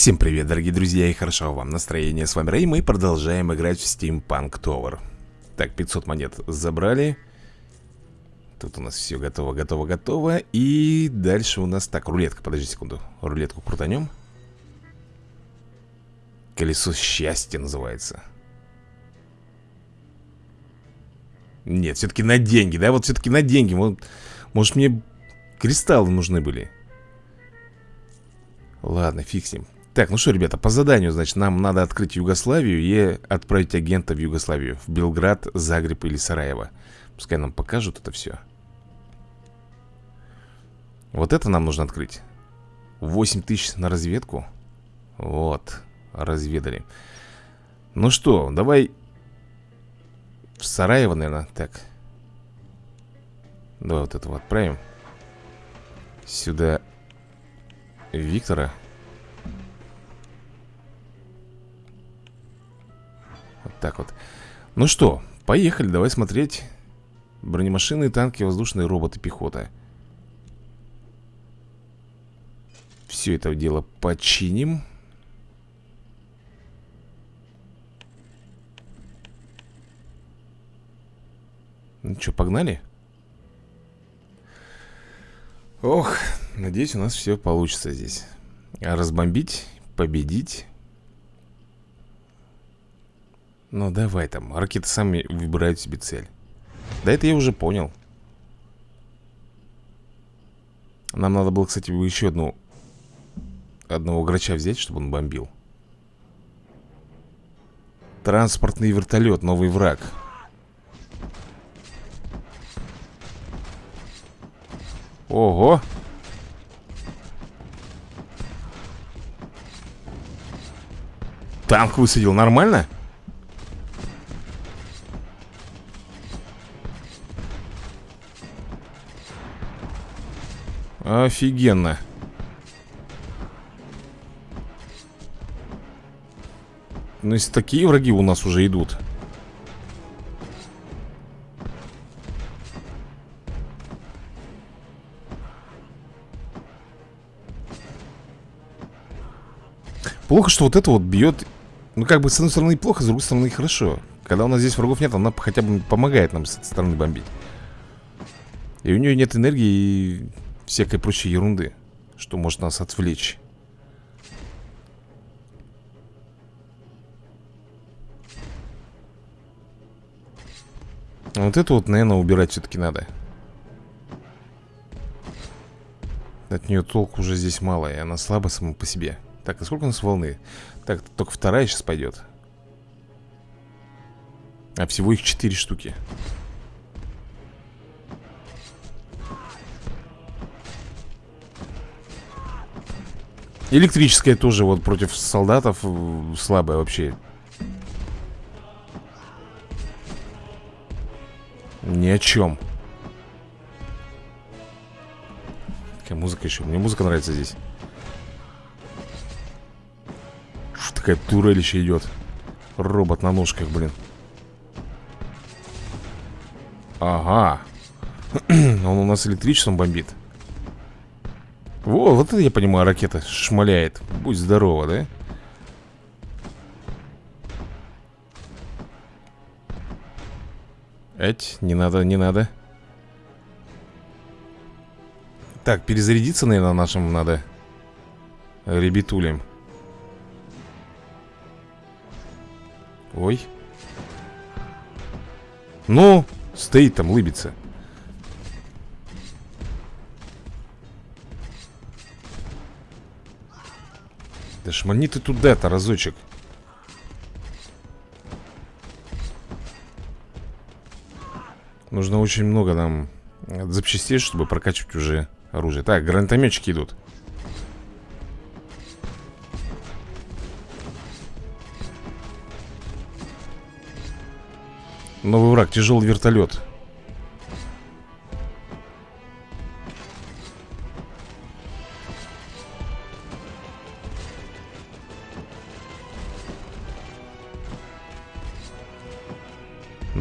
Всем привет, дорогие друзья, и хорошо вам настроение. С вами Рэй, мы продолжаем играть в Steampunk Tower. Так, 500 монет забрали. Тут у нас все готово, готово, готово. И дальше у нас... Так, рулетка, подожди секунду. Рулетку крутанем. Колесо счастья называется. Нет, все-таки на деньги, да? Вот все-таки на деньги. Вот, может, мне кристаллы нужны были. Ладно, фиг с ним. Так, ну что, ребята, по заданию, значит, нам надо открыть Югославию и отправить агента в Югославию. В Белград, Загреб или Сараево. Пускай нам покажут это все. Вот это нам нужно открыть. 8 тысяч на разведку. Вот, разведали. Ну что, давай в Сараево, наверное. Так. Давай вот этого отправим. Сюда Виктора. Так вот. Ну что, поехали, давай смотреть Бронемашины, танки, воздушные роботы, пехота. Все это дело починим. Ну что, погнали? Ох, надеюсь, у нас все получится здесь. Разбомбить, победить ну давай там, ракеты сами выбирают себе цель Да это я уже понял Нам надо было, кстати, еще одну Одного грача взять, чтобы он бомбил Транспортный вертолет, новый враг Ого! Танк высадил, нормально? Нормально? Офигенно. Ну, если такие враги у нас уже идут. Плохо, что вот это вот бьет. Ну, как бы, с одной стороны плохо, с другой стороны хорошо. Когда у нас здесь врагов нет, она хотя бы помогает нам с этой стороны бомбить. И у нее нет энергии и всякой прочей ерунды, что может нас отвлечь. Вот это вот, наверное, убирать все-таки надо. От нее толку уже здесь мало, и она слаба сама по себе. Так, а сколько у нас волны? Так, только вторая сейчас пойдет. А всего их четыре штуки. Электрическая тоже вот против солдатов э, слабая вообще. Ни о чем. Какая музыка еще? Мне музыка нравится здесь. Что такая турель еще идет? Робот на ножках, блин. Ага. Он у нас электричеством бомбит. Во, вот это я понимаю, ракета шмаляет. Будь здорова, да? Эть, не надо, не надо. Так, перезарядиться, наверное, нашим надо Ребятулем Ой. Ну, стоит там, лыбится Да шмани ты туда-то разочек. Нужно очень много нам запчастей, чтобы прокачивать уже оружие. Так, гранатометчики идут. Новый враг, тяжелый вертолет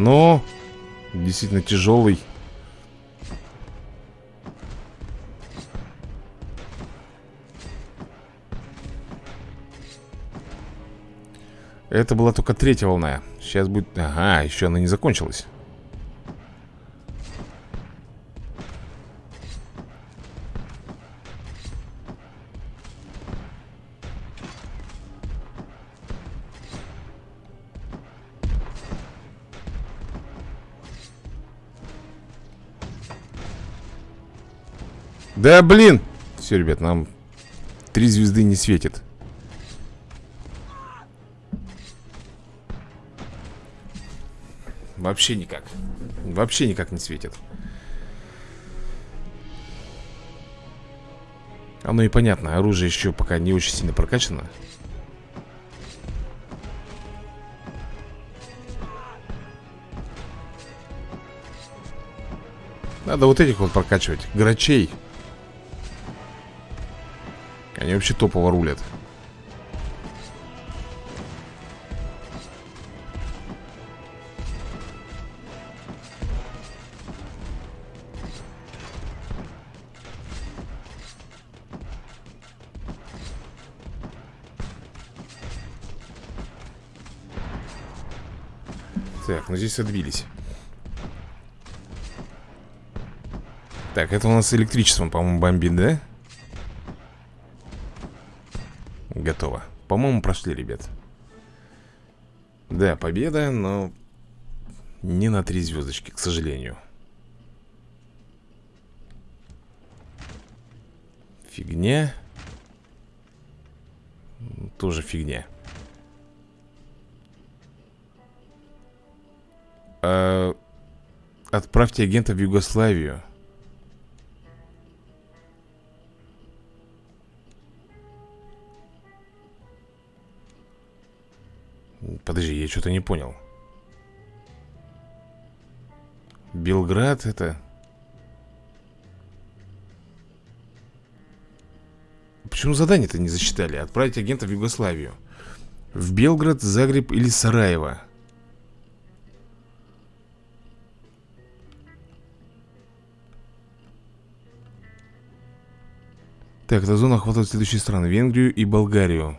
но действительно тяжелый. Это была только третья волна. Сейчас будет... Ага, еще она не закончилась. Да блин! Все, ребят, нам Три звезды не светит. Вообще никак. Вообще никак не светит. Оно и понятно, оружие еще пока не очень сильно прокачано. Надо вот этих вот прокачивать Грачей они вообще топово рулят Так, ну здесь отбились Так, это у нас электричеством, по-моему, бомбит, да? Готово По-моему, прошли, ребят. Да, победа, но Не на три звездочки, к сожалению. Фигня. Тоже фигня. А... Отправьте агента в Югославию Подожди, я что-то не понял. Белград это... Почему задание-то не засчитали? Отправить агента в Югославию. В Белград, Загреб или Сараево? Так, эта зона охватывает следующие страны. Венгрию и Болгарию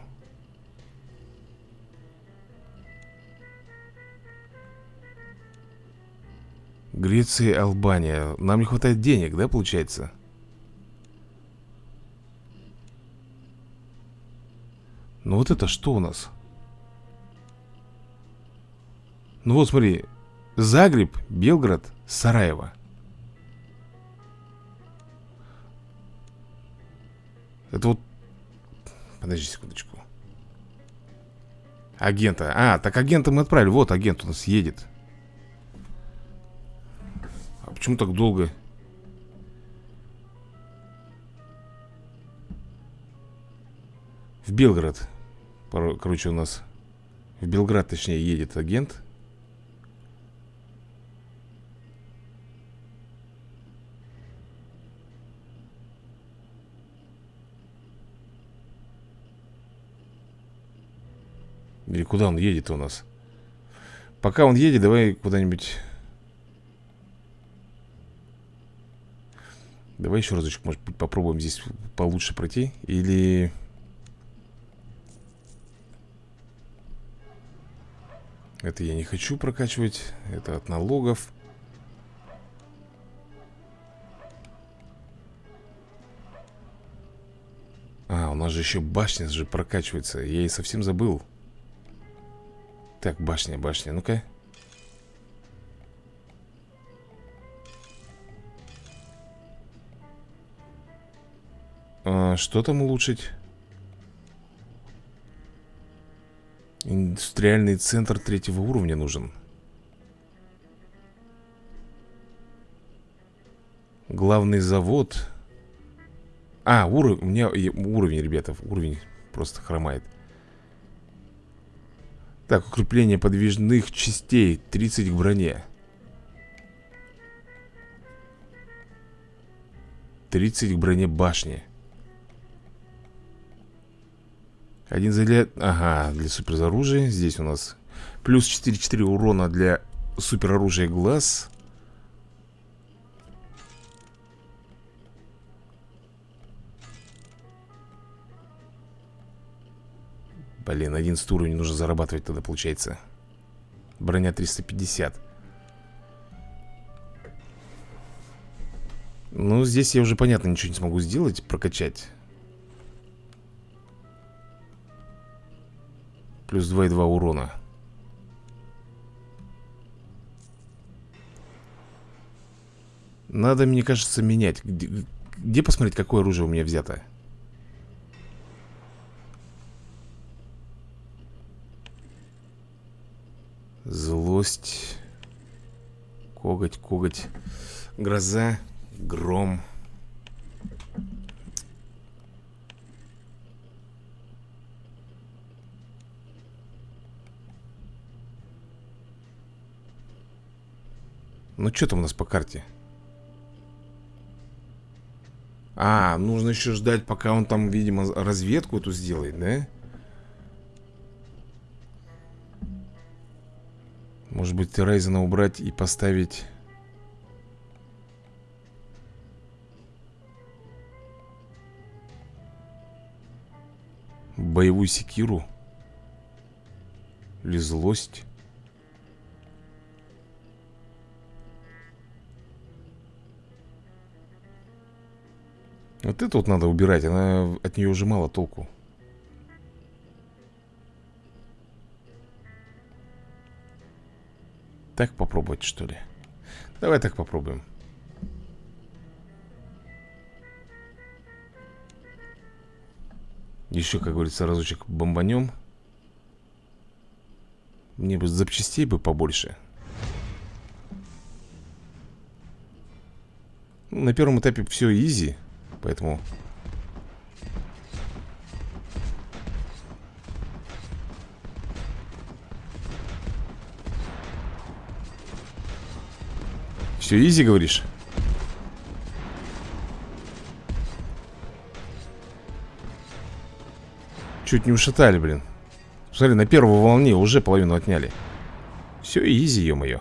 Греция, Албания. Нам не хватает денег, да, получается? Ну вот это что у нас? Ну вот смотри Загреб, Белград, Сараево. Это вот Подожди секундочку. Агента. А, так агента мы отправили. Вот агент у нас едет Почему так долго? В Белград Короче, у нас В Белград, точнее, едет агент Или куда он едет у нас? Пока он едет, давай куда-нибудь Давай еще разочек, может быть, попробуем здесь получше пройти Или... Это я не хочу прокачивать Это от налогов. А, у нас же еще башня же прокачивается Я и совсем забыл. Так, башня, башня, ну-ка А, что там улучшить? Индустриальный центр третьего уровня нужен. Главный завод. А, уровень, у меня уровень, ребята, уровень просто хромает. Так, укрепление подвижных частей. 30 к броне. 30 к броне башни Один заряд... Ага, для супероружия. Здесь у нас плюс 4-4 урона для супероружия глаз. Блин, 11 уровень нужно зарабатывать тогда, получается. Броня 350 Ну, здесь я уже, понятно, ничего не смогу сделать Прокачать Плюс 2,2 урона. Надо, мне кажется, менять. Где, где посмотреть, какое оружие у меня взято? Злость Коготь, коготь Гроза Гром Ну что там у нас по карте? А, нужно еще ждать, пока он там, видимо, разведку эту сделает, да? Может быть, Райзена убрать и поставить... Боевую секиру? Или злость? Вот это вот надо убирать, она от нее уже мало толку. Так попробовать, что ли? Давай так попробуем. Еще, как говорится, разочек бомбанем. Мне бы запчастей бы побольше. На первом этапе все изи. Поэтому... Все изи, говоришь? Чуть не ушатали, блин. Смотри, на первой волне уже половину отняли. Все изи, ё-моё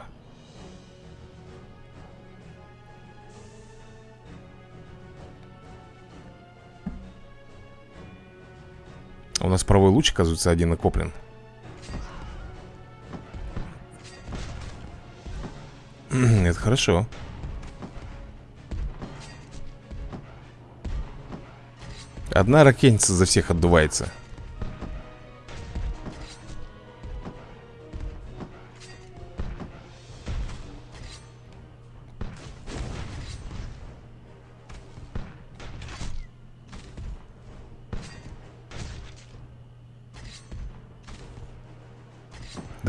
У нас правый луч, оказывается, один накоплен. Это хорошо. Одна ракетница за всех отдувается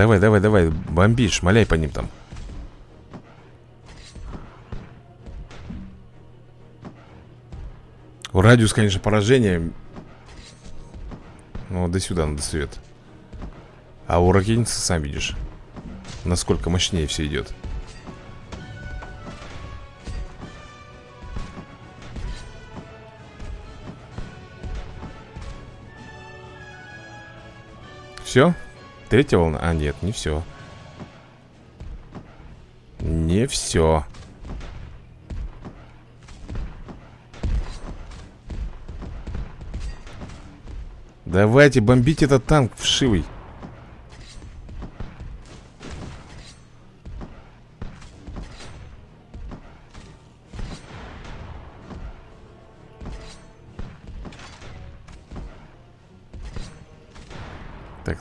Давай, давай, давай, бомбишь, маляй по ним там. Радиус, конечно, поражения. Ну, до сюда надо свет. А у ракетницы, сам видишь Насколько мощнее все идет Все? Третья волна? А, нет, не все Не все Давайте бомбить этот танк вшивый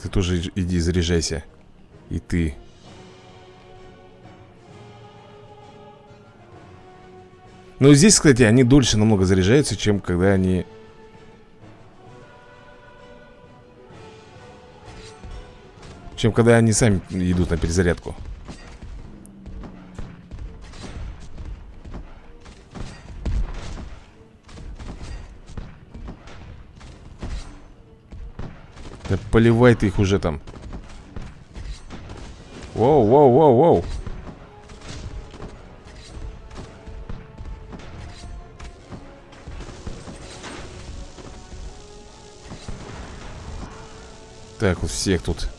ты тоже иди заряжайся. И ты. Но здесь, кстати, они дольше намного заряжаются, чем когда они... Чем когда они сами идут на перезарядку Да поливай ты их уже там. Воу, воу, воу, воу. Так, вот всех тут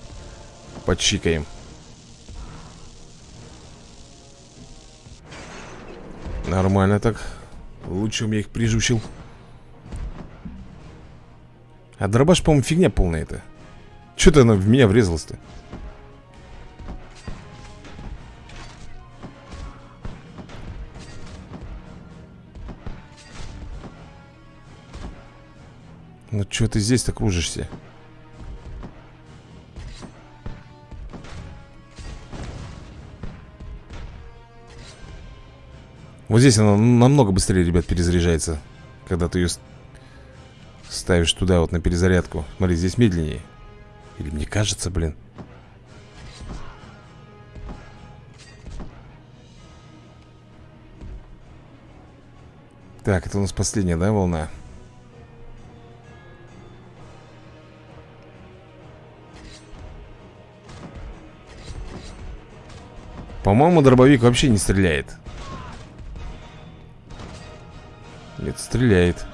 Почикаем. Нормально так. Лучше я их прижучил а дробаш, по-моему, фигня полная это Что-то она в меня врезалась-то. Ну что ты здесь-то кружишься? Вот здесь она намного быстрее, ребят, перезаряжается Когда ты ее ставишь туда вот на перезарядку. Смотри, здесь медленнее. Или мне кажется, блин. Так, это у нас последняя, да, волна? По-моему, дробовик вообще не стреляет. Нет, стреляет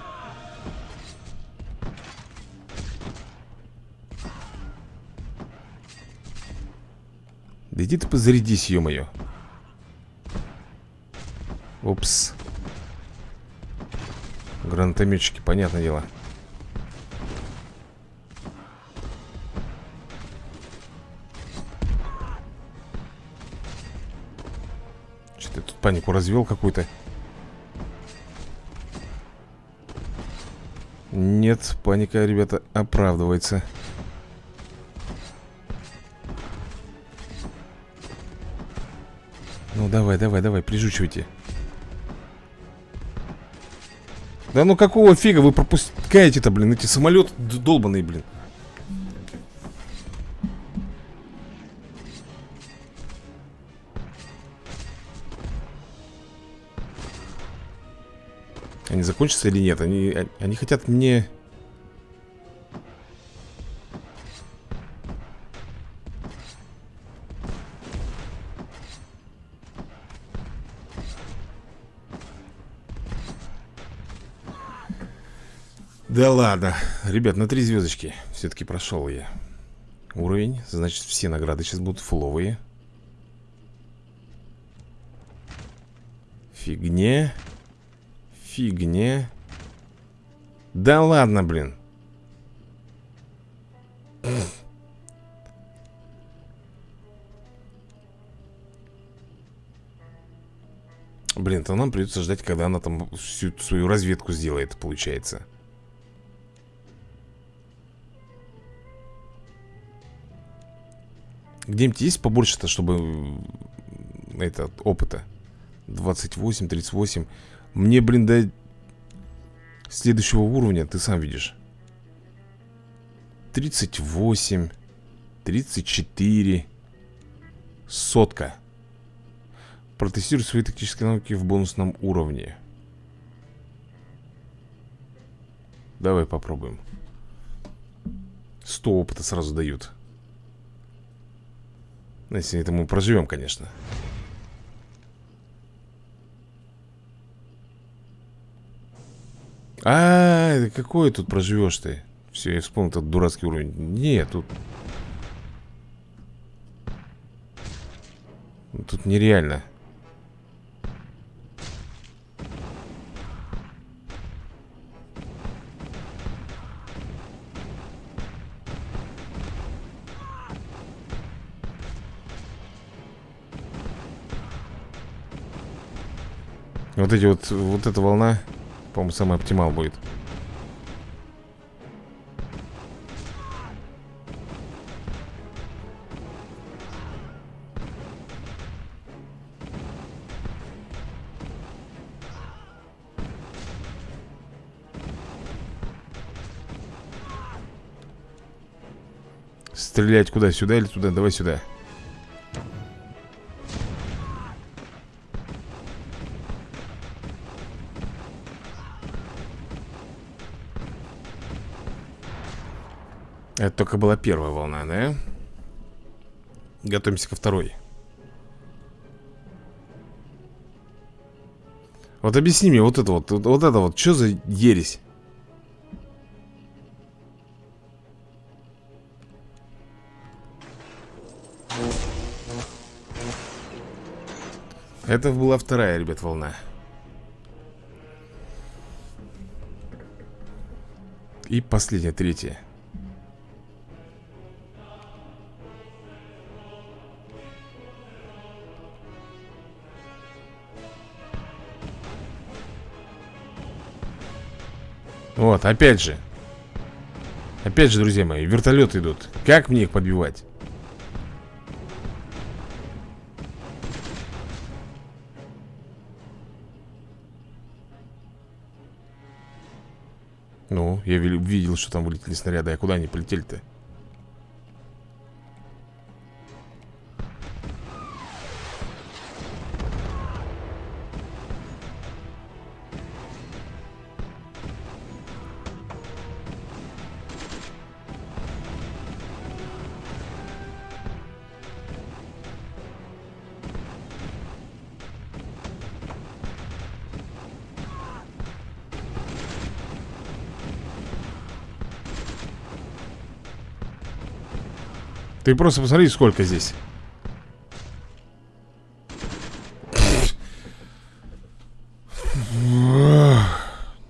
иди ты позарядись, ё-моё Упс. Гранатометчики, понятное дело. Что-то тут панику развел какую-то? Нет, паника, ребята, оправдывается Ну давай, давай, давай, прижучивайте Да ну какого фига вы пропускаете-то, блин, эти самолеты долбаные, блин Они закончатся или нет? Они, они хотят мне... Да ладно. Ребят, на три звездочки все-таки прошел я. Уровень. Значит, все награды сейчас будут фуловые. Фигне фигне. Да ладно, блин. Блин, то нам придется ждать, когда она там всю свою разведку сделает, получается. Где-нибудь есть побольше-то, чтобы это, опыта? 28, 38 мне, блин, до следующего уровня, ты сам видишь. 38 34 Сотка. Протестируй свои тактические навыки в бонусном уровне. Давай попробуем. 100 опыта сразу дают Если это мы проживем, конечно А, какой тут проживешь ты? Все, я вспомнил этот дурацкий уровень. Нет, тут... Тут нереально. Вот эти вот, вот эта волна по-моему, самый оптимал будет. Стрелять куда? Сюда или туда? Давай сюда. Это только была первая волна, да? Готовимся ко второй Вот объясни мне вот это вот Вот это вот, что за ересь? Это была вторая, ребят, волна И последняя, третья Вот, опять же Опять же, друзья мои, вертолеты идут Как мне их подбивать? Ну, я видел, что там вылетели снаряды А куда они полетели-то? Ты просто посмотри, сколько здесь.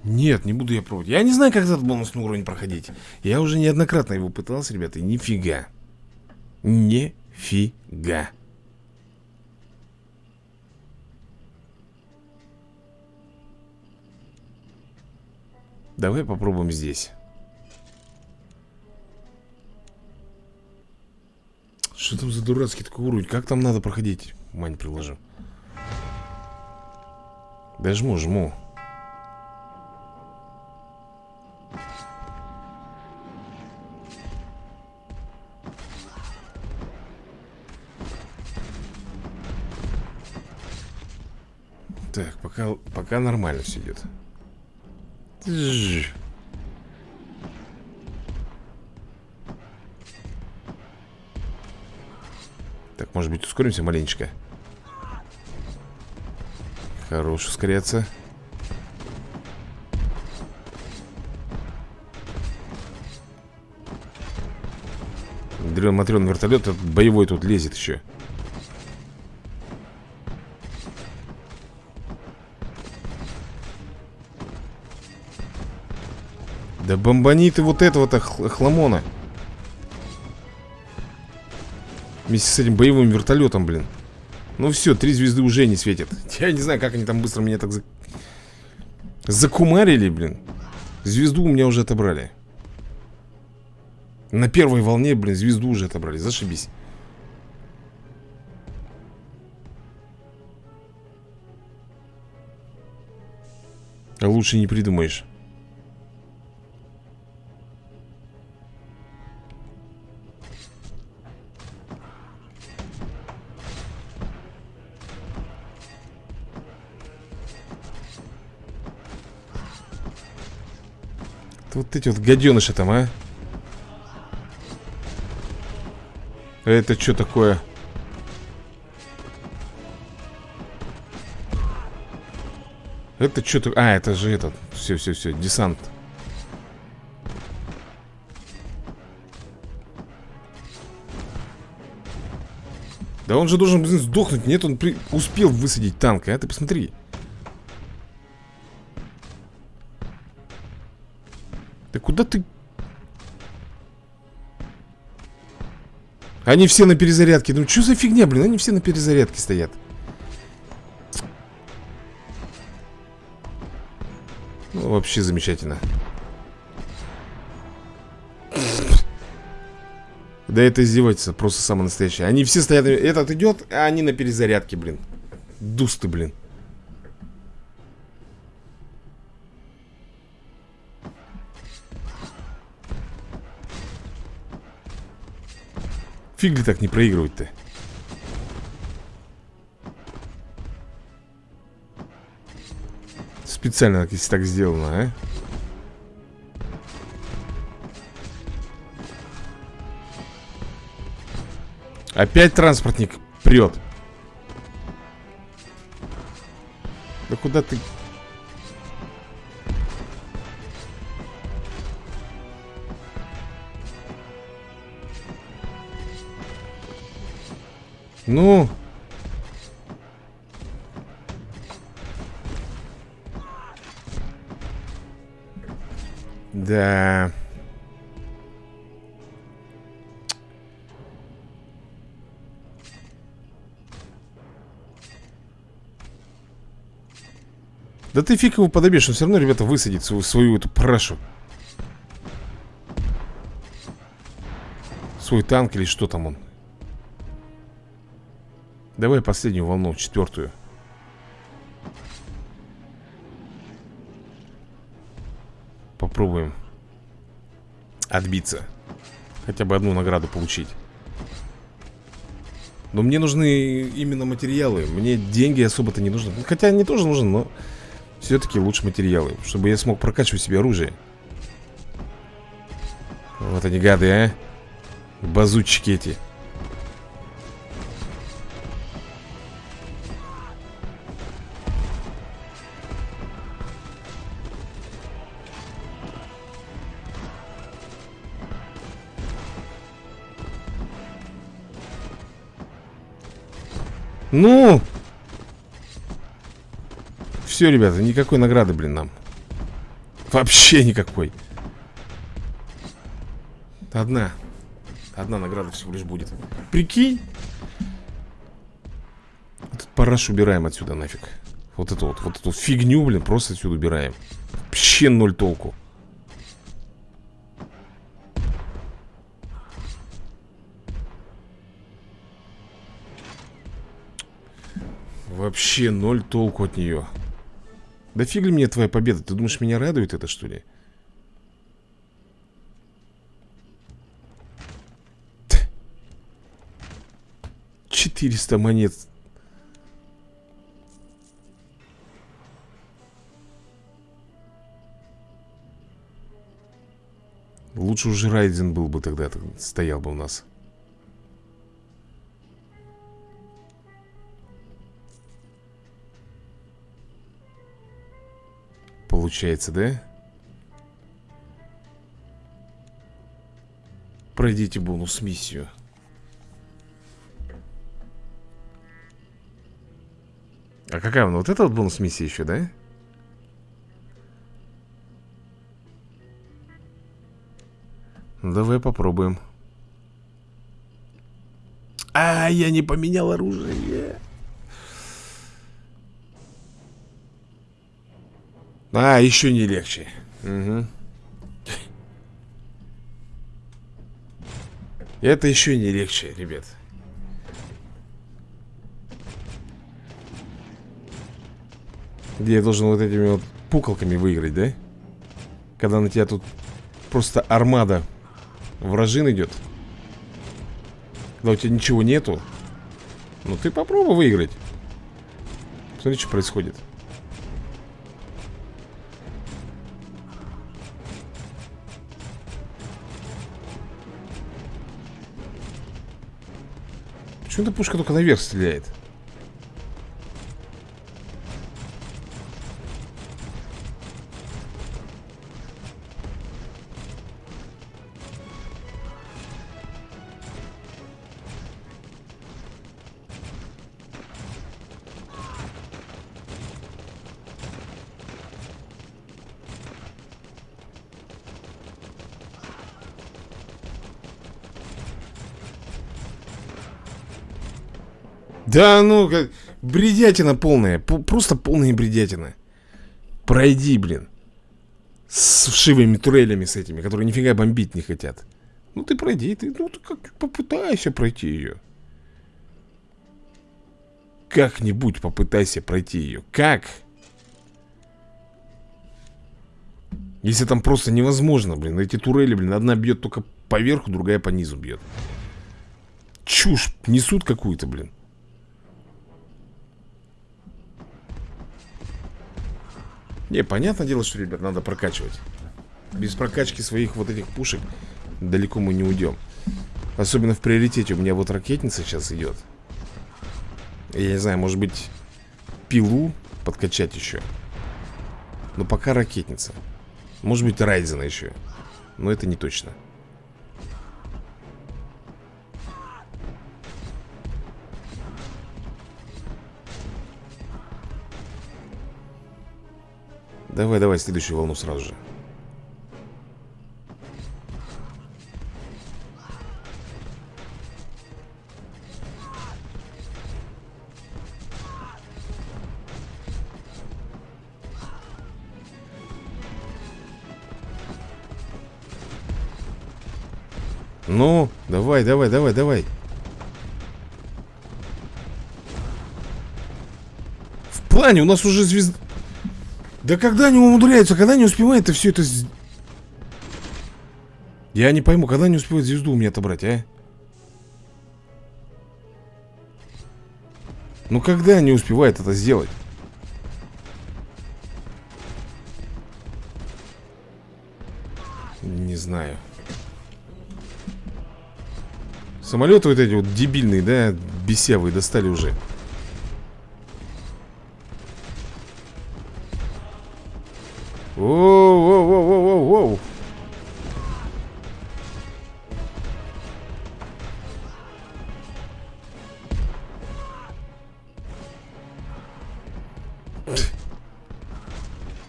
Нет, не буду я пробовать. Я не знаю, как этот бонусный уровень проходить. Я уже неоднократно его пытался, ребята, и нифига. Нифига. Давай попробуем здесь Что там за дурацкий такой уровень? Как там надо проходить? Мань приложу. Да жму, жму. Так, пока, пока нормально все идет. Может быть, ускоримся маленечко? Хорош ускоряться Дрен Матрен вертолет этот боевой тут лезет еще Да бомбани ты вот этого-то хламона Вместе с этим боевым вертолетом, блин. Ну все, три звезды уже не светят. Я не знаю, как они там быстро меня так за... Закумарили, блин. Звезду у меня уже отобрали. На первой волне, блин, звезду уже отобрали. Зашибись. А лучше не придумаешь эти вот гаденыши там, а Это что такое? Это что такое? А, это же этот Все, все, все, десант Да он же должен, блин, сдохнуть Нет, он при... успел высадить танк, а ты посмотри куда ты... Они все на перезарядке. Ну что за фигня, блин? Они все на перезарядке стоят. Ну, вообще замечательно. Да это издевательство, просто самое настоящее. Они все стоят, этот идет, а они на перезарядке, блин. Дусты, блин. Фиг ли так не проигрывать-то? Специально, если так сделано, а? Опять транспортник прет. Да куда ты... Ну... Да... Да ты фиг его подобьешь, он все равно, ребята, высадит свою, свою эту парашу Свой танк или что там он Давай последнюю волну, четвертую. Попробуем Отбиться. Хотя бы одну награду получить. Но мне нужны именно материалы. Мне деньги особо-то не нужны. Хотя они тоже нужны, но Все-таки лучше материалы Чтобы я смог прокачивать себе оружие. Вот они гады, а. Базучики эти Ну! Все, ребята, никакой награды, блин, нам. Вообще никакой. Одна. Одна награда всего лишь будет. Прикинь! Этот параш убираем отсюда нафиг. Вот эту вот, вот эту фигню, блин, просто отсюда убираем. Вообще ноль толку Вообще ноль толку от нее Да фиг ли мне твоя победа Ты думаешь, меня радует это, что ли? 400 монет. Лучше уже Райден был бы тогда, стоял бы у нас. Получается, да? Пройдите бонус-миссию. А какая она? Вот эта вот бонус-миссия еще, да? Ну, давай попробуем. А, я не поменял оружие. А, еще не легче. Угу. Это еще не легче, ребят. Где я должен вот этими вот пуколками выиграть, да? Когда на тебя тут просто армада вражин идет Когда у тебя ничего нету Ну ты попробуй выиграть Смотри, что происходит Почему эта пушка только наверх стреляет? Да ну, как... Бредятина полная. Просто полная бредятина. Пройди, блин. С вшивыми турелями с этими, которые нифига бомбить не хотят. Ну ты пройди, ты, ну ты как попытайся пройти ее. Как-нибудь попытайся пройти ее. Как? Если там просто невозможно, блин. Эти турели, блин, одна бьет только поверху, другая по низу бьет. Чушь несут какую-то, блин. Не, понятное дело, что, ребят, надо прокачивать. Без прокачки своих вот этих пушек Далеко мы не уйдем. Особенно в приоритете У меня вот ракетница сейчас идет. Я не знаю, может быть Пилу подкачать еще. Но пока ракетница. Может быть Райзена еще. Но это не точно Давай, давай, следующую волну сразу же. Ну, давай, давай, давай, давай. В плане, у нас уже звезда... Да когда они умудряются, когда они успевают все это Я не пойму, когда они успевают звезду у меня отобрать, а? Ну когда они успевают это сделать? Не знаю Самолеты вот эти вот дебильные, да, бесявые достали уже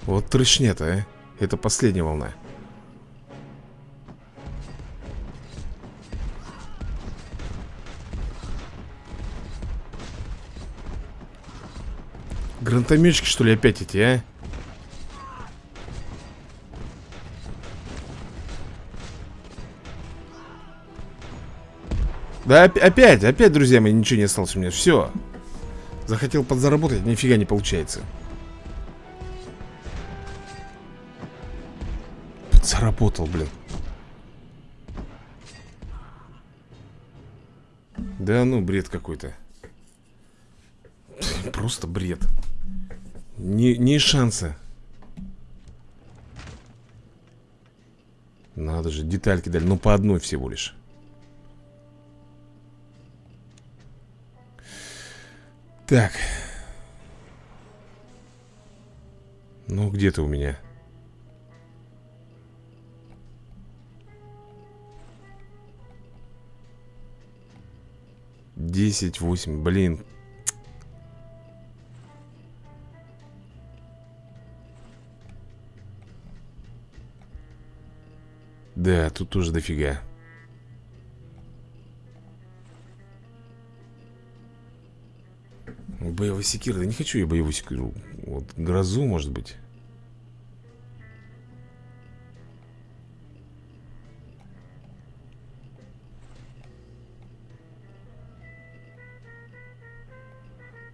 Вот трешня-то, а. Это последняя волна. Гранатометчики, что ли, опять эти, а? Да опять, опять, друзья мои, ничего не осталось у меня. Все Захотел подзаработать, нифига не получается Подзаработал, блин. Да ну, бред какой-то. Просто бред. Ни, ни шанса Надо же, детальки дали. Ну, по одной всего лишь. Так. Ну, где ты у меня? Десять, восемь, блин. Да, тут тоже дофига. Боевой секира. Да не хочу я боевую секиру. Вот грозу, может быть.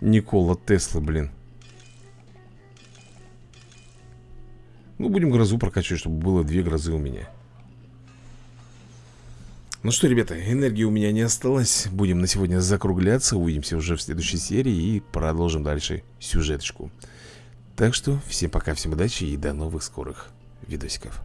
Никола Тесла, блин. Ну, будем грозу прокачивать, чтобы было две грозы у меня. Ну что, ребята, энергии у меня не осталось Будем на сегодня закругляться Увидимся уже в следующей серии И продолжим дальше сюжеточку Так что, всем пока, всем удачи И до новых скорых видосиков